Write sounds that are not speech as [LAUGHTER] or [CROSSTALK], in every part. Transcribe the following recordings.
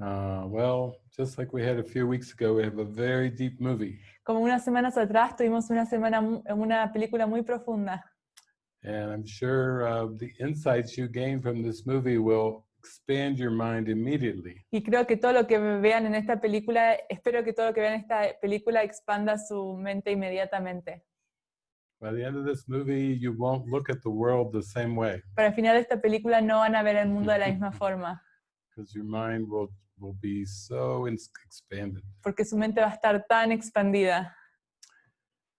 Uh, well, just like we had a few weeks ago, we have a very deep movie. Como unas semanas atrás tuvimos una semana una película muy profunda And I'm sure uh, the insights you gain from this movie will expand your mind immediately. y creo que todo lo que vean en esta película, espero que todo lo que vean en esta película expanda su mente inmediatamente. By the end of this movie, you won't look at the world the same way Para el final de esta película no van a ver el mundo de la [LAUGHS] misma forma, because your mind will, will be so expanded. porque su mente va a estar tan expandida.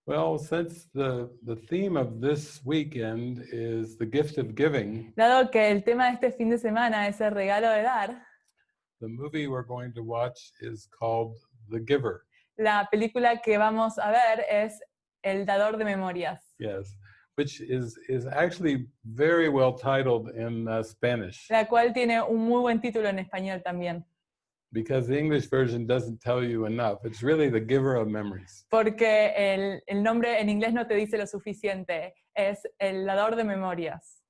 Well, since the, the theme of this weekend is the gift of giving, Dado que el tema de este fin de semana es el regalo de dar, the movie we're going to watch is called The Giver. la película que vamos a ver es El dador de memorias, Yes, which is, is actually very well titled in uh, Spanish la cual tiene un muy buen título en español también, because the English version doesn't tell you enough. It's really the giver of memories. porque el, el nombre en inglés no te dice lo suficiente, es El dador de memorias.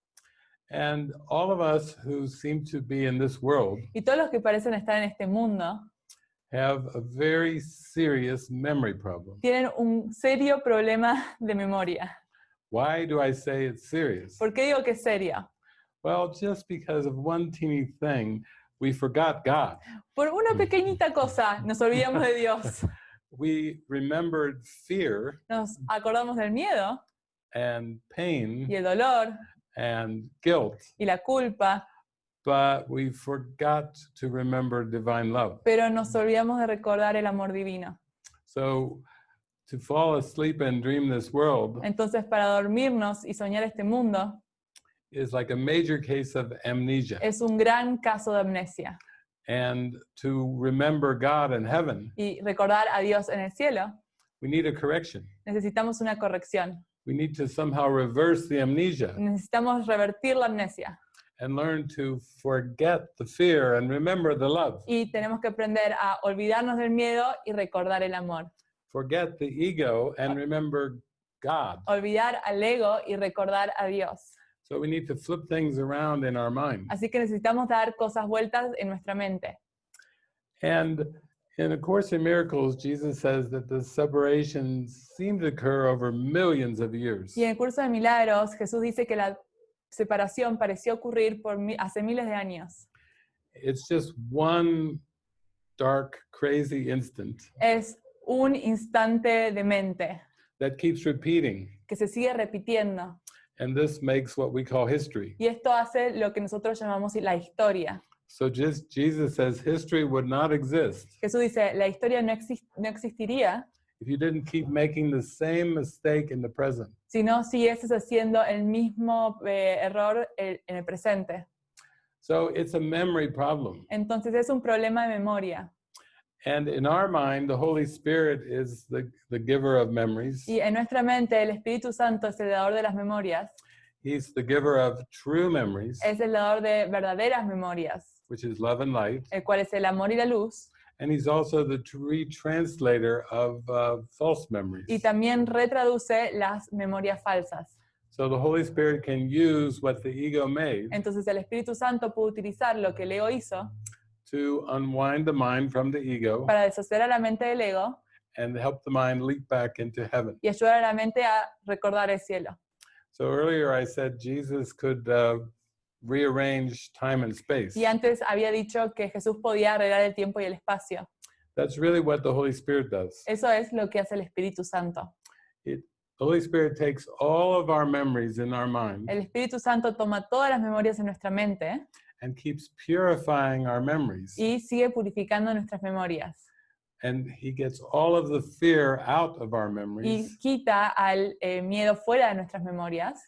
And all of us who seem to be in this world Y todos los que parecen estar en este mundo have a very serious memory problem. tienen un serio problema de memoria. Why do I say it's serious? ¿Por qué digo que es serio? Well, just because of one teeny thing, we forgot God. Por una pequeñita cosa nos olvidamos de Dios. [LAUGHS] We remembered fear Nos acordamos del miedo and pain y el dolor and guilt, y la culpa, but we forgot to remember divine love. pero nos olvidamos de recordar el amor divino. So to fall asleep and dream this world Entonces, para dormirnos y soñar este mundo is like a major case of amnesia. es un gran caso de amnesia. And to remember God in heaven, Y recordar a Dios en el cielo, we need a correction. necesitamos una corrección. We need to somehow reverse the amnesia Necesitamos revertir la amnesia and learn to forget the fear and remember the love. y tenemos que aprender a olvidarnos del miedo y recordar el amor. Forget the ego and remember God. Olvidar al ego y recordar a Dios. So we need to flip things around in our mind. Así que necesitamos dar cosas vueltas en nuestra mente. And in A Course in Miracles, Jesus says that the separations seem to occur over millions of years. Y en el curso de milagros, Jesús dice que la separación pareció ocurrir por mi- hace miles de años. It's just one dark, crazy instant Es un instante de mente that keeps repeating. que se sigue repitiendo. And this makes what we call history. Y esto hace lo que nosotros llamamos la historia. So just Jesus says history would not exist Jesús dice, la historia no, exis- no existiría if you didn't keep making the same mistake in the present. si no siguieses haciendo el mismo eh, error eh, en el presente. So it's a memory problem. Entonces es un problema de memoria. And in our mind, the Holy Spirit is the, the giver of memories. Y en nuestra mente el Espíritu Santo es el dador de las memorias, He's the giver of true memories, es el dador de verdaderas memorias, which is love and light. el cual es el amor y la luz, And he's also the retranslator of uh, false memories. y también retraduce las memorias falsas. So the Holy Spirit can use what the ego made Entonces el Espíritu Santo puede utilizar lo que el ego hizo to unwind the mind from the ego para deshacer a la mente del ego and help the mind leap back into heaven. y ayudar a la mente a recordar el cielo. So earlier I said Jesus could uh, rearrange time and space. Y antes había dicho que Jesús podía arreglar el tiempo y el espacio. That's really what the Holy Spirit does. Eso es lo que hace el Espíritu Santo. The Holy Spirit takes all of our memories in our mind El Espíritu Santo toma todas las memorias en nuestra mente and keeps purifying our memories. y sigue purificando nuestras memorias. And he gets all of the fear out of our Y memories quita al eh, miedo fuera de nuestras memorias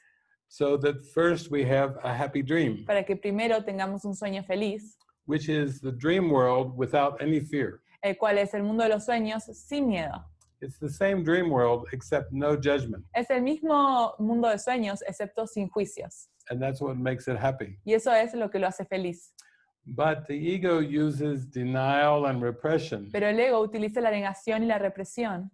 so that first we have a happy dream, para que primero tengamos un sueño feliz, which is the dream world without any fear. el cual es el mundo de los sueños sin miedo. It's the same dream world except no judgment. Es el mismo mundo de sueños, excepto sin juicios. And that's what makes it happy. Y eso es lo que lo hace feliz. But the ego uses denial and repression Pero el ego utiliza la negación y la represión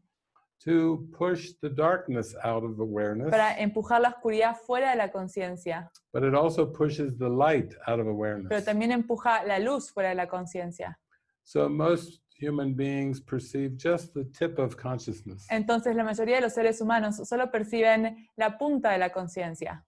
to push the darkness out of awareness, para empujar la oscuridad fuera de la conciencia, but it also pushes the light out of pero awareness. también empuja la luz fuera de la conciencia. So most human beings perceive just the tip of consciousness. Entonces la mayoría de los seres humanos solo perciben la punta de la conciencia.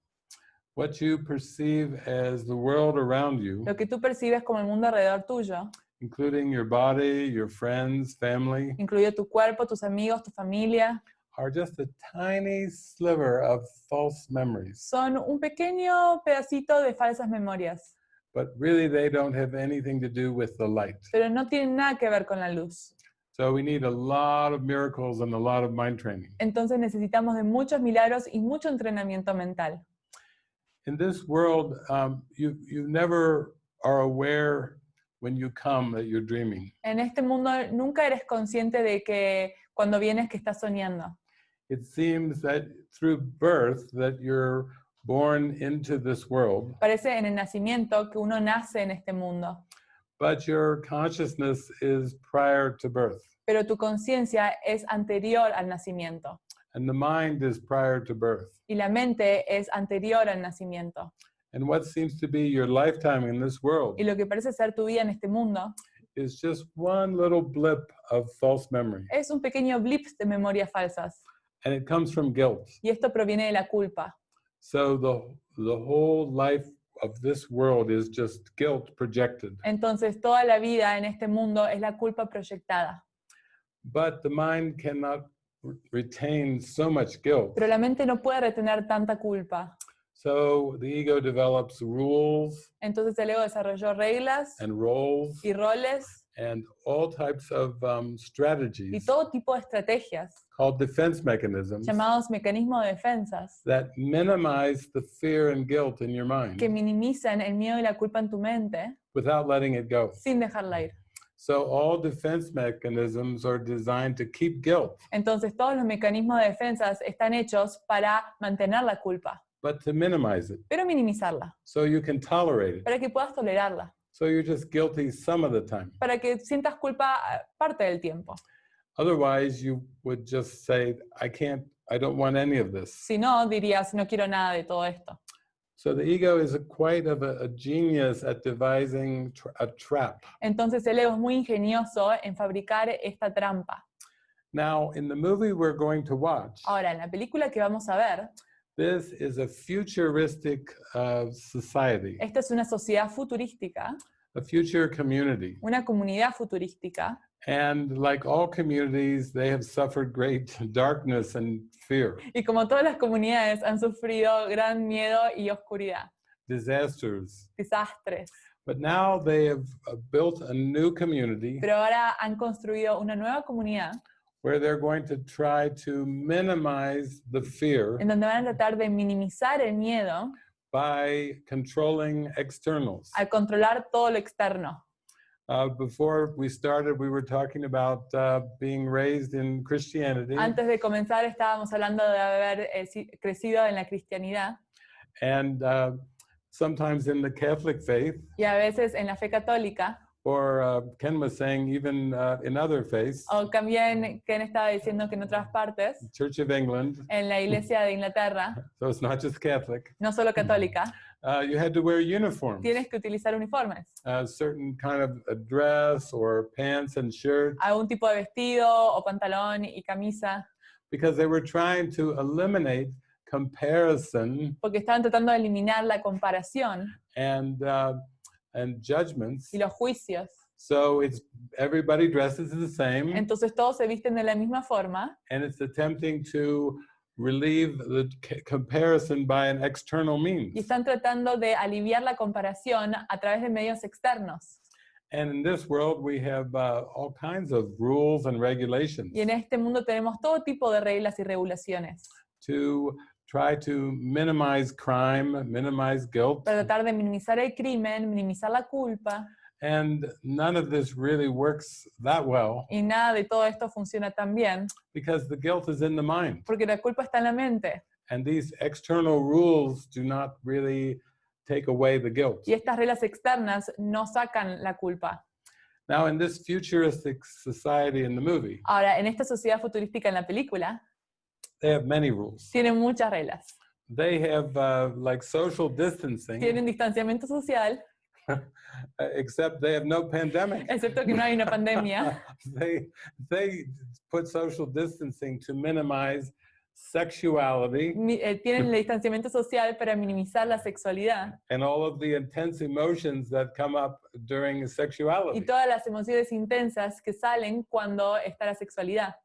What you perceive as the world around you, Lo que tú percibes como el mundo alrededor tuyo, including your body, your friends, family, incluido tu cuerpo, tus amigos, tu familia, are just a tiny sliver of false memories. son un pequeño pedacito de falsas memorias, But really, they don't have anything to do with the light. pero no tienen nada que ver con la luz. So we need a lot of miracles and a lot of mind training. Entonces necesitamos de muchos milagros y mucho entrenamiento mental. In this world, um, you, you never are aware when you come that you're dreaming. En este mundo nunca eres consciente de que cuando vienes que estás soñando. It seems that through birth that you're born into this world, Parece en el nacimiento que uno nace en este mundo, but your consciousness is prior to birth, pero tu conciencia es anterior al nacimiento and the mind is prior to birth. y la mente es anterior al nacimiento. And what seems to be your lifetime in this world Y lo que parece ser tu vida en este mundo is just one little blip of false memory. es un pequeño blip de memorias falsas And it comes from guilt. y esto proviene de la culpa. So the, the whole life of this world is just guilt projected. Entonces toda la vida en este mundo es la culpa proyectada. But the mind cannot retain so much guilt. Pero la mente no puede retener tanta culpa. So the ego develops rules Entonces el ego desarrolló reglas and roles y roles and all types of um, y strategies todo tipo de estrategias called defense mechanisms llamados mecanismos de defensas that minimize the fear and guilt in your mind que minimizan el miedo y la culpa en tu mente without letting it go. sin dejarla ir. So all defense mechanisms are designed to keep guilt, Entonces todos los mecanismos de defensas están hechos para mantener la culpa, but to minimize it pero minimizarla, so you can tolerate it. para que puedas tolerarla, So you're just guilty some of the time. para que sientas culpa eh, parte del tiempo. Otherwise, you would just say, I can't, I don't want any of this. Si no, dirías, no quiero nada de todo esto. So the ego is a, quite of a, a genius at devising tr- a trap. Entonces el ego es muy ingenioso en fabricar esta trampa. Now, in the movie we're going to watch, Ahora, en la película que vamos a ver, this is a futuristic uh, society, esta es una sociedad futurística, a future community. una comunidad futurística, And like all communities, they have suffered great [LAUGHS] darkness and fear, y como todas las comunidades han sufrido gran miedo y oscuridad, disasters. desastres, But now they have uh, built a new community pero ahora han construido una nueva comunidad where they're going to try to minimize the fear en donde van a tratar de minimizar el miedo by controlling externals. al controlar todo lo externo. Uh, before we started, we were talking about uh, being raised in Christianity, Antes de comenzar estábamos hablando de haber eh, crecido en la cristianidad. And uh, sometimes in the Catholic faith, y a veces en la fe católica, or uh, Ken was saying even uh, in other faiths, o también Ken estaba diciendo que en otras partes, Church of England, en la iglesia de Inglaterra, [LAUGHS] so it's not just Catholic, no solo católica, uh, you had to wear uniforms, tienes que utilizar uniformes, a certain kind of dress or pants and shirts, algún tipo de vestido o pantalón y camisa, because they were trying to eliminate comparison. Porque estaban tratando de eliminar la comparación. And uh, and judgments. y los juicios. So it's everybody dresses the same, Entonces todos se visten de la misma forma and it's attempting to relieve the comparison by an external means. y están tratando de aliviar la comparación a través de medios externos. And in this world, we have uh, all kinds of rules and regulations Y en este mundo tenemos todo tipo de reglas y regulaciones to try to minimize crime, minimize guilt, para tratar de minimizar el crimen, minimizar la culpa, and none of this really works that well y nada de todo esto funciona tan bien, because the guilt is in the mind. porque la culpa está en la mente And these external rules do not really take away the guilt. y estas reglas externas no sacan la culpa. Now, in this futuristic society in the movie, Ahora, en esta sociedad futurística en la película, they have many rules. tienen muchas reglas. They have uh, like social distancing, Tienen distanciamiento social, [LAUGHS] except they have no pandemic. excepto que no hay una [LAUGHS] pandemia. they they put social distancing to minimize sexuality eh, tienen el distanciamiento social para minimizar la sexualidad and all of the intense emotions that come up during y sexuality. todas las emociones intensas que salen cuando está la sexualidad.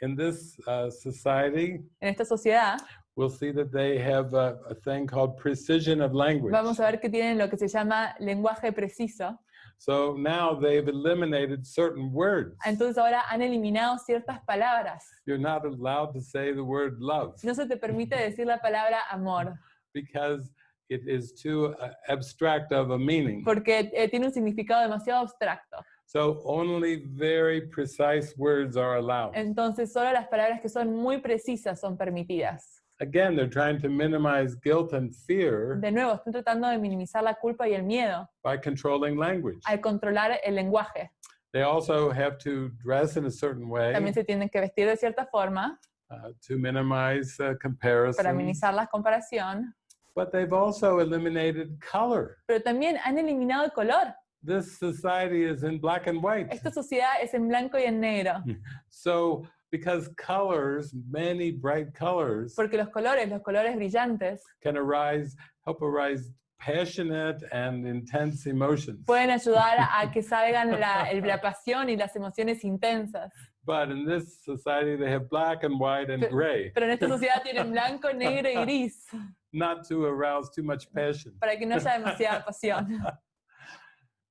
In this uh, society, En esta sociedad we'll see that they have a, a thing called precision of language. vamos a ver que tienen lo que se llama lenguaje preciso. So now they've eliminated certain words. Entonces ahora han eliminado ciertas palabras. You're not allowed to say the word love No se te permite [LAUGHS] decir la palabra amor because it is too uh, abstract of a meaning. porque eh, tiene un significado demasiado abstracto. So only very precise words are allowed. Entonces solo las palabras que son muy precisas son permitidas. Again, they're trying to minimize guilt and fear De nuevo, están tratando de minimizar la culpa y el miedo by controlling language. al controlar el lenguaje. They also have to dress in a certain way También se tienen que vestir de cierta forma uh, to minimize uh, para comparison. minimizar la comparación. But they've also eliminated color. Pero también han eliminado el color. This society is in black and white. Esta sociedad es en blanco y en negro. [LAUGHS] So, because colors, many bright colors, Porque los colores, los colores brillantes, can arise, help arise passionate and intense emotions. pueden ayudar a [LAUGHS] que salgan la, la pasión y las emociones intensas. But in this society, they have black and white and gray, Pero en esta [LAUGHS] sociedad tienen blanco, negro y gris not to arouse too much passion. para que no haya demasiada pasión.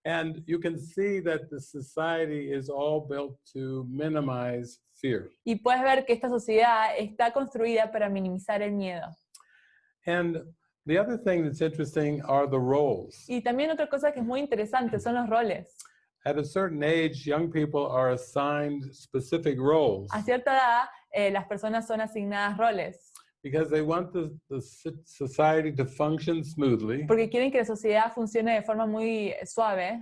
And you can see that the society is all built to minimize fear. Y puedes ver que esta sociedad está construida para minimizar el miedo. And the other thing that's interesting are the roles. Y también otra cosa que es muy interesante son los roles. At a certain age, young people are assigned specific roles A cierta edad, eh, las personas son asignadas roles because they want the, the society to function smoothly porque quieren que la sociedad funcione de forma muy suave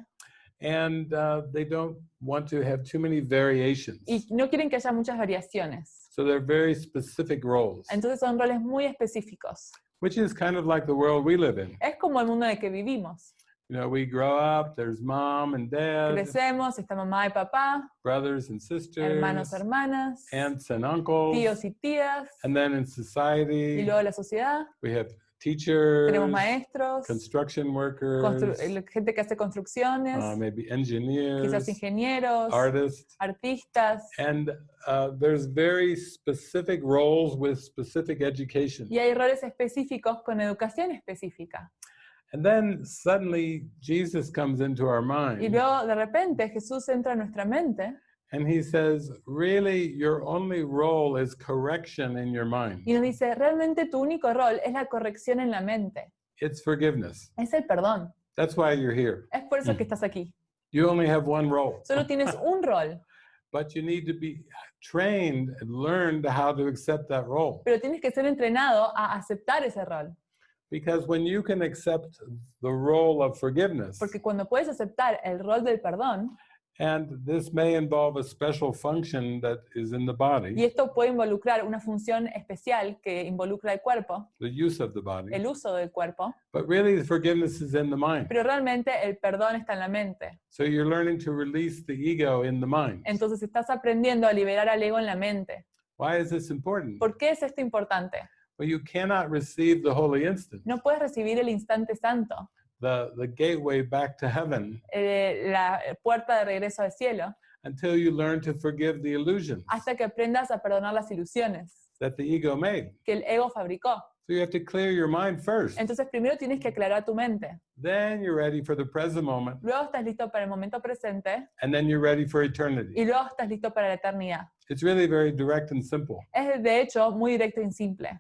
and uh, they don't want to have too many variations. y no quieren que haya muchas variaciones. So they're very specific roles, Entonces son roles muy específicos. which is kind of like the world we live in. Es como el mundo en el que vivimos. You know, we grow up, there's mom and dad, Crecemos, está mamá y papá, brothers and sisters, hermanos, hermanas, aunts and uncles. tíos y tías, And then in y society, luego la sociedad. we have teachers, Tenemos maestros, construction workers, eh, gente que hace construcciones, uh, maybe engineers, quizás ingenieros, artists. artistas, And uh, there's very specific roles with specific education. y hay roles específicos con educación específica. And then suddenly Jesus comes into our mind. Y luego de repente Jesús entra a nuestra mente and he says, Really, your only role is correction in your mind. y nos dice, realmente tu único rol es la corrección en la mente, It's forgiveness. es el perdón. That's why you're here. Es por eso que estás aquí. You only have one role, Solo tienes un rol, but you need to be trained and learned how to accept that role. pero tienes que ser entrenado a aceptar ese rol. Because when you can accept the role of forgiveness, Porque cuando puedes aceptar el rol del perdón, and this may involve a special function that is in the y body, esto puede involucrar una función especial que involucra el cuerpo, the use of the body, el uso del cuerpo, but really the forgiveness is in the mind. pero realmente el perdón está en la mente. So you're learning to release the ego in the mind. Entonces estás aprendiendo a liberar al ego en la mente. Why is this important? ¿Por qué es esto importante? Well, you cannot receive the holy instant, No puedes recibir el instante santo, the, the gateway back to heaven, eh, la puerta de regreso al cielo, until you learn to forgive the illusions hasta que aprendas a perdonar las ilusiones that the ego made. que el ego fabricó. So you have to clear your mind first. Entonces primero tienes que aclarar tu mente. Then you're ready for the present moment, Luego estás listo para el momento presente and then you're ready for eternity. y luego estás listo para la eternidad. It's really very direct and simple. Es de hecho muy directo y simple.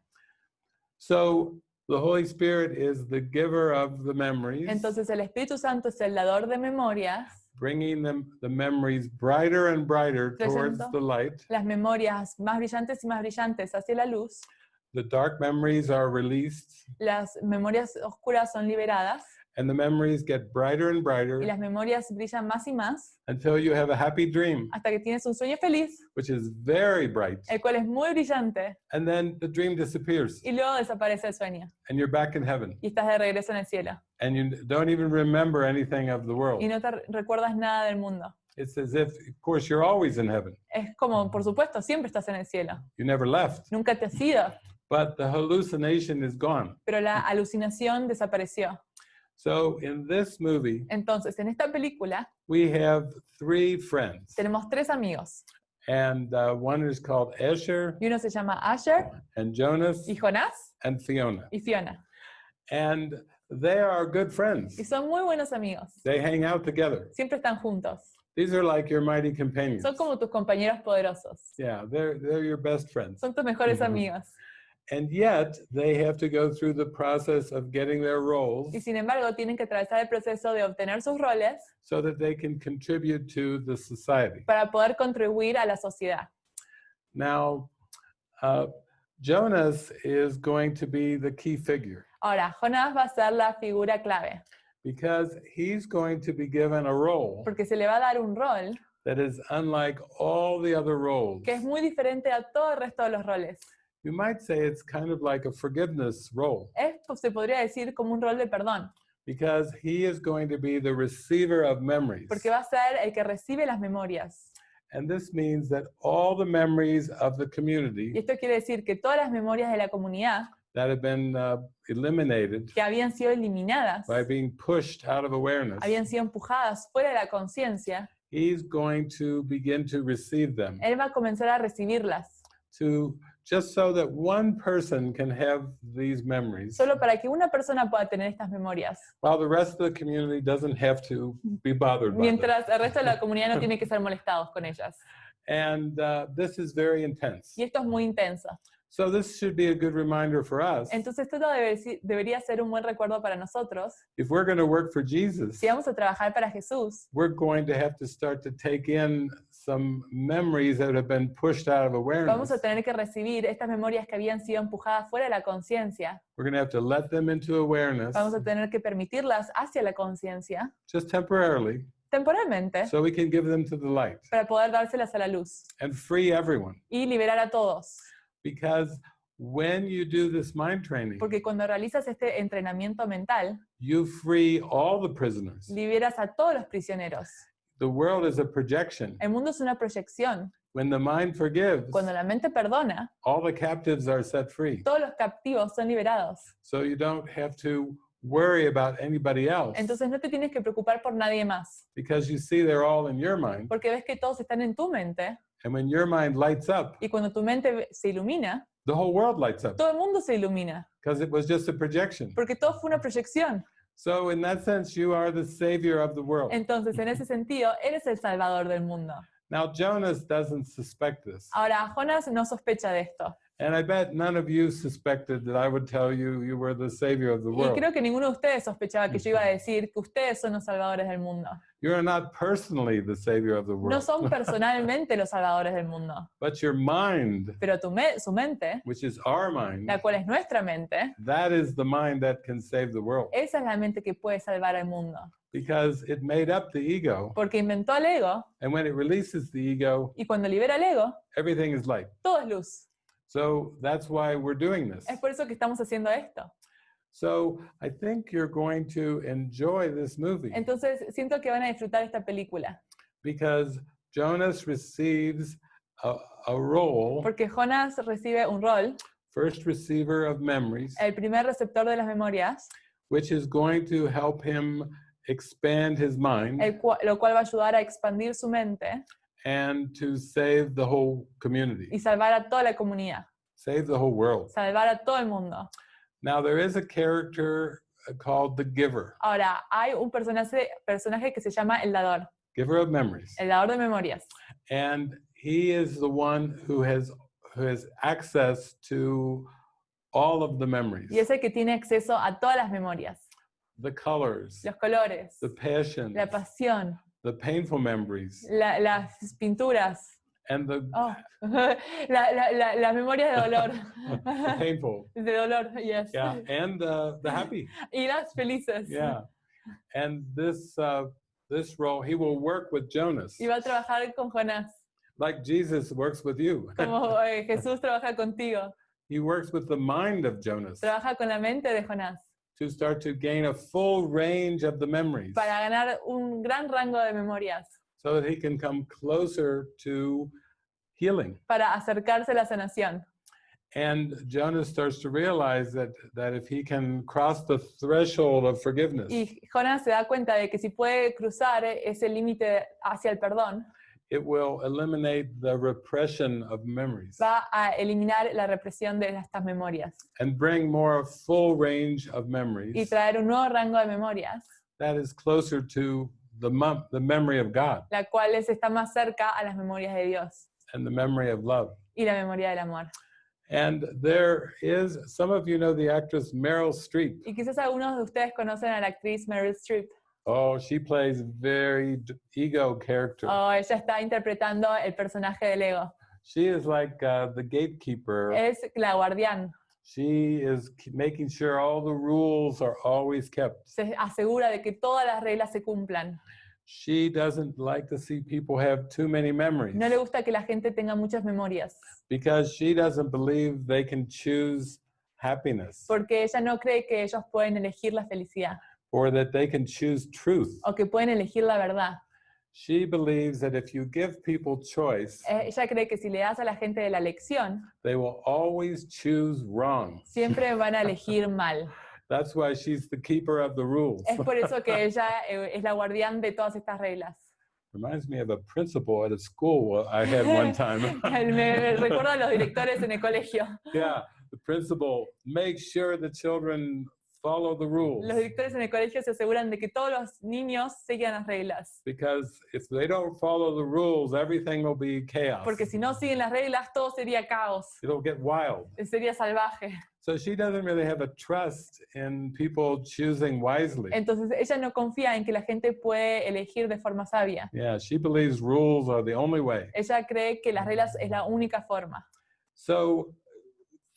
So the Holy Spirit is the giver of the memories, Entonces el Espíritu Santo es el dador de memorias, bringing them the memories brighter and brighter towards the light. las memorias más brillantes y más brillantes hacia la luz. The dark memories are released, Las memorias oscuras son liberadas and the memories get brighter and brighter. y las memorias brillan más y más until you have a happy dream, hasta que tienes un sueño feliz, which is very bright, el cual es muy brillante, and then the dream disappears, y luego desaparece el sueño and you're back in heaven, y estás de regreso en el cielo and you don't even remember anything of the world. y no te recuerdas nada del mundo. It's as if, of course, you're always in heaven. Es como, por supuesto, siempre estás en el cielo. You never left, Nunca te has ido, but the hallucination is gone. pero la alucinación desapareció. So in this movie, Entonces, en esta película we have three friends, tenemos tres amigos. and uh, one is called Asher Y uno se llama Asher and Jonas y Jonás and Fiona, y Fiona. and they are good friends. Y son muy buenos amigos. They hang out together. Siempre están juntos. These are like your mighty companions. Son como tus compañeros poderosos. Yeah, they're they're your best friends. Son tus mejores Ujú. amigos. And yet they have to go through the process of getting their roles Y sin embargo, tienen que atravesar el proceso de obtener sus roles so that they can contribute to the society. para poder contribuir a la sociedad. Now, uh, Jonas is going to be the key figure Ahora, Jonás va a ser la figura clave, because he's going to be given a role porque se le va a dar un rol that is unlike all the other roles. que es muy diferente a todo el resto de los roles. You might say it's kind of like a forgiveness role Es, se podría decir, como un rol de perdón, because he is going to be the receiver of memories. porque va a ser el que recibe las memorias. And this means that all the memories of the Y community esto quiere decir que todas las memorias de la comunidad that have been uh, eliminated que habían sido eliminadas, by being pushed out of awareness, habían sido empujadas fuera de la conciencia, he's going to begin to receive them él va a comenzar a recibirlas, to just so that one person can have these memories solo para que una persona pueda tener estas memorias, while the rest of the community doesn't have to be bothered by them. mientras el resto de la comunidad no tiene que ser molestados con ellas. And uh, this is very intense. Y esto es muy intenso. So this should be a good reminder for us. Entonces esto debería ser un buen recuerdo para nosotros. If we're going to work for Jesus, Si vamos a trabajar para Jesús, we're going to have to start to take in some memories that have been pushed out of awareness. vamos a tener que recibir estas memorias que habían sido empujadas fuera de la conciencia. We're going to have to let them into awareness Vamos a tener que permitirlas hacia la conciencia just temporarily temporalmente so we can give them to the light para poder dárselas a la luz and free everyone. y liberar a todos. Because when you do this mind training, Porque cuando realizas este entrenamiento mental, you free all the prisoners. liberas a todos los prisioneros. The world is a projection. El mundo es una proyección. When the mind forgives, Cuando la mente perdona, all the captives are set free. todos los captivos son liberados. So you don't have to worry about anybody else Entonces no te tienes que preocupar por nadie más, because you see they're all in your mind. porque ves que todos están en tu mente And when your mind lights up, y cuando tu mente se ilumina, the whole world lights up todo el mundo se ilumina, because it was just a projection. porque todo fue una proyección. So, in that sense, you are the savior of the world. Entonces, en ese sentido, eres el salvador del mundo. Now, Jonas doesn't suspect this. Ahora, Jonas no sospecha de esto. And I bet none of you suspected that I would tell you you were the savior of the world. Y creo que ninguno de ustedes sospechaba que mm-hmm. yo iba a decir que ustedes son los salvadores del mundo. You are not personally the savior of the No world, son [LAUGHS] personalmente los salvadores del mundo, but your mind, pero tu me- su mente, which is our mind, la cual es nuestra mente, that is the mind that can save the world esa es la mente que puede salvar al mundo. because it made up the ego. Porque inventó al ego And when it releases the ego, y cuando libera el ego, everything is light. todo es luz. So that's why we're doing this. Es por eso que estamos haciendo esto. So I think you're going to enjoy this movie. Entonces, siento que van a disfrutar esta película. because Jonas receives a, a role, Porque Jonas recibe un rol, first receiver of memories, el primer receptor de las memorias, which is going to help him expand his mind. El cua- lo cual va a ayudar a expandir su mente. And to save the whole community, y salvar a toda la comunidad, save the whole world. salvar a todo el mundo. Now, there is a character uh, called the giver, Ahora, hay un personaje, personaje que se llama el dador, giver of memories. el dador de memorias. and he is the one who has who has access to all of the memories. Y es el que tiene acceso a todas las memorias, the colors. Los colores, the passion la pasión, the painful memories. La- las pinturas, and the, oh, [LAUGHS] la- la- la- las memorias de dolor. [LAUGHS] the painful [LAUGHS] De dolor, yes. yeah and uh, the happy Y las felices. yeah And this, uh, this role, he will work with Jonas, y va a trabajar con Jonás, like Jesus works with you. como eh, Jesús trabaja contigo. He works with the mind of Jonas Trabaja con la mente de Jonás to start to gain a full range of the memories para ganar un gran rango de memorias, so that he can come closer to healing. para acercarse a la sanación. And Jonas starts to realize that, that if he can cross the threshold of forgiveness, Y Jonás se da cuenta de que si puede cruzar ese límite hacia el perdón, it will eliminate the repression of memories va a eliminar la represión de estas memorias and bring more full range of memories. y traer un nuevo rango de memorias, that is closer to the, the memory of God la cual está más cerca a las memorias de Dios and the memory of love. y la memoria del amor. And there is, some of you know the actress Meryl Streep. Y quizás algunos de ustedes conocen a la actriz Meryl Streep. Oh, she plays very ego character. Oh, ella está interpretando el personaje del ego. She is like uh, the gatekeeper. Es la guardián. She is making sure all the rules are always kept. Se asegura de que todas las reglas se cumplan. She doesn't like to see people have too many memories No le gusta que la gente tenga muchas memorias. because she doesn't believe they can choose happiness Porque ella no cree que ellos pueden elegir la felicidad or that they can choose truth. o que pueden elegir la verdad. She believes that if you give people choice, Eh, Ella cree que si le das a la gente de la elección, they will always choose wrong. siempre van a elegir [LAUGHS] mal. That's why she's the keeper of the rules. Es por eso que [LAUGHS] ella eh, es la guardián de todas estas reglas. Reminds me of a principal at a school I had one [LAUGHS] time. Me, me recuerdo a los directores en el colegio. yeah, the principal makes sure the children follow the rules Los directores en el colegio se aseguran de que todos los niños sigan las reglas. because if they don't follow the rules, everything will be chaos. Porque si no siguen las reglas, todo sería caos, It'll get wild. sería salvaje. So she doesn't really have a trust in people choosing wisely. Entonces ella no confía en que la gente puede elegir de forma sabia. Yeah, she believes rules are the only way. Ella cree que las reglas es la única forma. So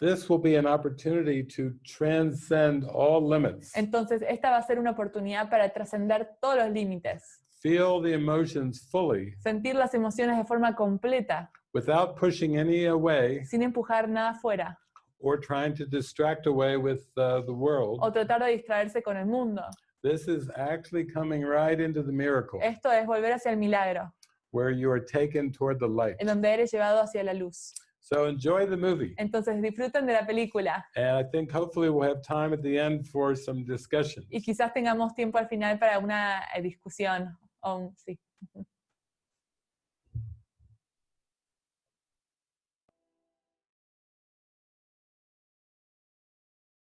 this will be an opportunity to transcend all limits. Entonces esta va a ser una oportunidad para trascender todos los límites, Feel the emotions fully sentir las emociones de forma completa, without pushing any away sin empujar nada fuera or trying to distract away with uh, the world. o tratar de distraerse con el mundo. This is actually coming right into the miracle Esto es volver hacia el milagro, where you are taken toward the light. en donde eres llevado hacia la luz. So enjoy the movie. Entonces disfruten de la película And I think hopefully we'll have time at the end for some discussion. y quizás tengamos tiempo al final para una eh, discusión. un- sí. [LAUGHS]